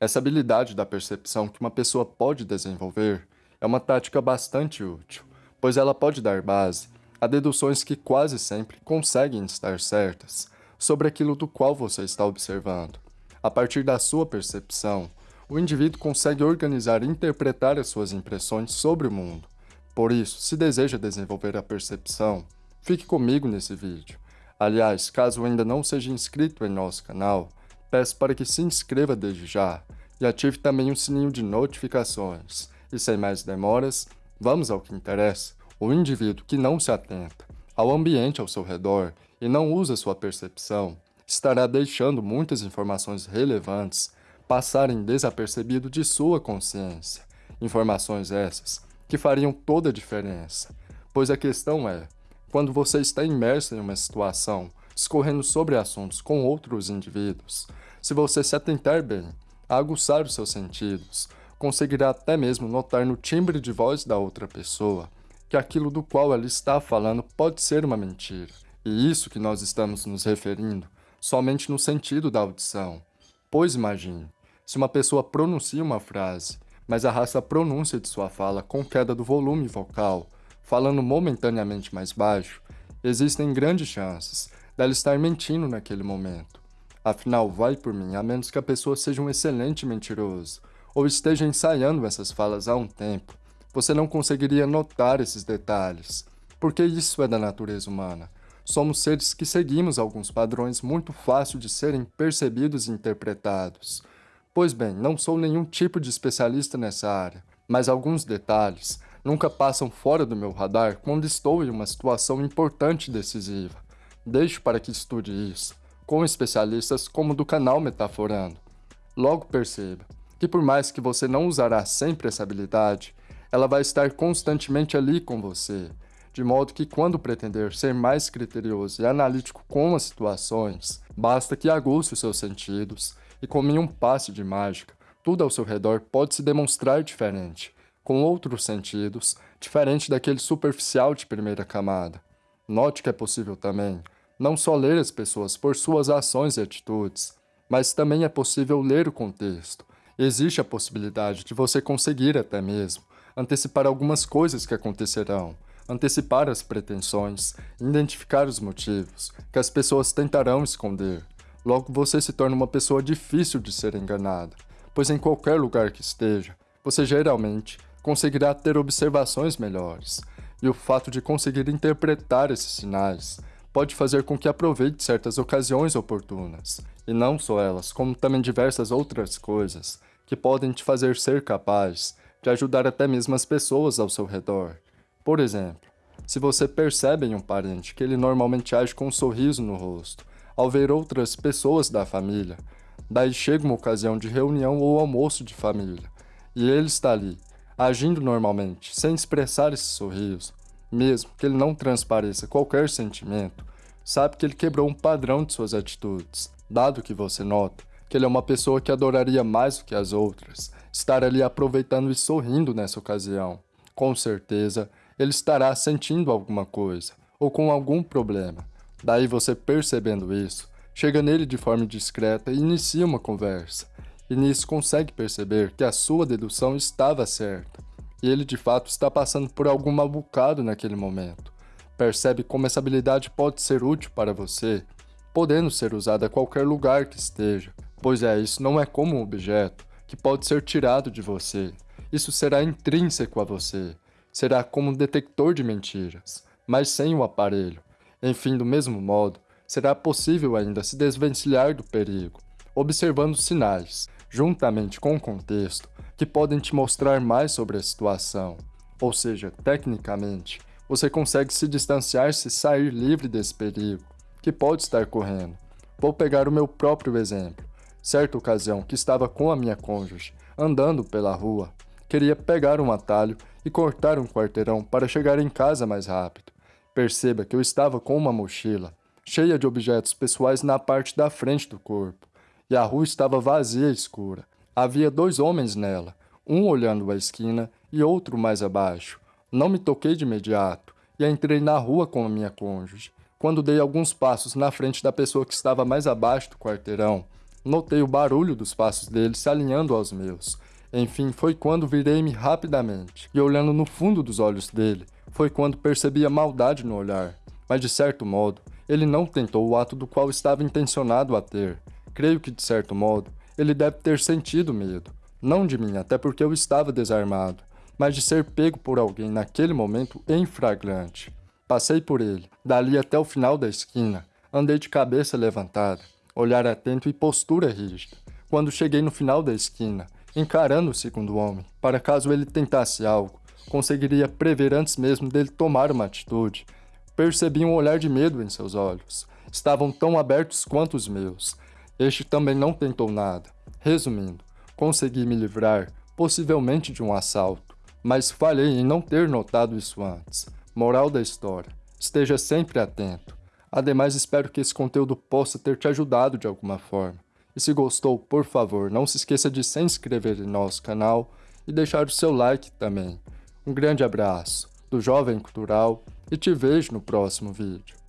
Essa habilidade da percepção que uma pessoa pode desenvolver é uma tática bastante útil, pois ela pode dar base a deduções que quase sempre conseguem estar certas sobre aquilo do qual você está observando. A partir da sua percepção, o indivíduo consegue organizar e interpretar as suas impressões sobre o mundo. Por isso, se deseja desenvolver a percepção, fique comigo nesse vídeo. Aliás, caso ainda não seja inscrito em nosso canal, peço para que se inscreva desde já e ative também o sininho de notificações. E sem mais demoras, vamos ao que interessa. O indivíduo que não se atenta ao ambiente ao seu redor e não usa sua percepção, estará deixando muitas informações relevantes passarem desapercebido de sua consciência. Informações essas que fariam toda a diferença. Pois a questão é, quando você está imerso em uma situação, discorrendo sobre assuntos com outros indivíduos, se você se atentar bem, a aguçar os seus sentidos, conseguirá até mesmo notar no timbre de voz da outra pessoa que aquilo do qual ela está falando pode ser uma mentira. E isso que nós estamos nos referindo somente no sentido da audição. Pois imagine, se uma pessoa pronuncia uma frase, mas arrasta a pronúncia de sua fala com queda do volume vocal, falando momentaneamente mais baixo, existem grandes chances dela estar mentindo naquele momento. Afinal, vai por mim, a menos que a pessoa seja um excelente mentiroso, ou esteja ensaiando essas falas há um tempo, você não conseguiria notar esses detalhes, porque isso é da natureza humana. Somos seres que seguimos alguns padrões muito fáceis de serem percebidos e interpretados. Pois bem, não sou nenhum tipo de especialista nessa área, mas alguns detalhes nunca passam fora do meu radar quando estou em uma situação importante e decisiva. Deixo para que estude isso, com especialistas como do canal Metaforando. Logo perceba que por mais que você não usará sempre essa habilidade, ela vai estar constantemente ali com você, de modo que quando pretender ser mais criterioso e analítico com as situações, basta que aguce os seus sentidos e como em um passe de mágica, tudo ao seu redor pode se demonstrar diferente, com outros sentidos, diferente daquele superficial de primeira camada. Note que é possível também não só ler as pessoas por suas ações e atitudes, mas também é possível ler o contexto. Existe a possibilidade de você conseguir até mesmo antecipar algumas coisas que acontecerão, antecipar as pretensões, identificar os motivos que as pessoas tentarão esconder. Logo, você se torna uma pessoa difícil de ser enganada, pois em qualquer lugar que esteja, você geralmente conseguirá ter observações melhores, e o fato de conseguir interpretar esses sinais pode fazer com que aproveite certas ocasiões oportunas, e não só elas, como também diversas outras coisas que podem te fazer ser capaz de ajudar até mesmo as pessoas ao seu redor. Por exemplo, se você percebe em um parente que ele normalmente age com um sorriso no rosto, ao ver outras pessoas da família, daí chega uma ocasião de reunião ou almoço de família, e ele está ali, agindo normalmente, sem expressar esse sorriso, mesmo que ele não transpareça qualquer sentimento, sabe que ele quebrou um padrão de suas atitudes, dado que você nota que ele é uma pessoa que adoraria mais do que as outras, estar ali aproveitando e sorrindo nessa ocasião. Com certeza, ele estará sentindo alguma coisa, ou com algum problema. Daí você percebendo isso, chega nele de forma discreta e inicia uma conversa. E nisso consegue perceber que a sua dedução estava certa, e ele de fato está passando por algum mal bocado naquele momento. Percebe como essa habilidade pode ser útil para você, podendo ser usada a qualquer lugar que esteja, pois é, isso não é como um objeto, que pode ser tirado de você. Isso será intrínseco a você. Será como um detector de mentiras, mas sem o aparelho. Enfim, do mesmo modo, será possível ainda se desvencilhar do perigo, observando sinais, juntamente com o contexto, que podem te mostrar mais sobre a situação. Ou seja, tecnicamente, você consegue se distanciar-se e sair livre desse perigo, que pode estar correndo. Vou pegar o meu próprio exemplo. Certa ocasião que estava com a minha cônjuge, andando pela rua, queria pegar um atalho e cortar um quarteirão para chegar em casa mais rápido. Perceba que eu estava com uma mochila, cheia de objetos pessoais na parte da frente do corpo, e a rua estava vazia e escura. Havia dois homens nela, um olhando a esquina e outro mais abaixo. Não me toquei de imediato e entrei na rua com a minha cônjuge. Quando dei alguns passos na frente da pessoa que estava mais abaixo do quarteirão, Notei o barulho dos passos dele se alinhando aos meus. Enfim, foi quando virei-me rapidamente, e olhando no fundo dos olhos dele, foi quando percebi a maldade no olhar. Mas de certo modo, ele não tentou o ato do qual estava intencionado a ter. Creio que de certo modo, ele deve ter sentido medo. Não de mim, até porque eu estava desarmado, mas de ser pego por alguém naquele momento em flagrante. Passei por ele, dali até o final da esquina, andei de cabeça levantada, olhar atento e postura rígida. Quando cheguei no final da esquina, encarando o segundo homem, para caso ele tentasse algo, conseguiria prever antes mesmo dele tomar uma atitude. Percebi um olhar de medo em seus olhos. Estavam tão abertos quanto os meus. Este também não tentou nada. Resumindo, consegui me livrar, possivelmente de um assalto, mas falhei em não ter notado isso antes. Moral da história: esteja sempre atento. Ademais, espero que esse conteúdo possa ter te ajudado de alguma forma. E se gostou, por favor, não se esqueça de se inscrever em nosso canal e deixar o seu like também. Um grande abraço do Jovem Cultural e te vejo no próximo vídeo.